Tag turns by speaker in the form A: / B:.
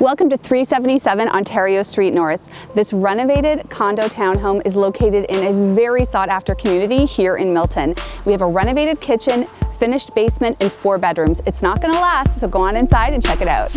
A: Welcome to 377 Ontario Street North. This renovated condo townhome is located in a very sought after community here in Milton. We have a renovated kitchen, finished basement, and four bedrooms. It's not gonna last, so go on inside and check it out.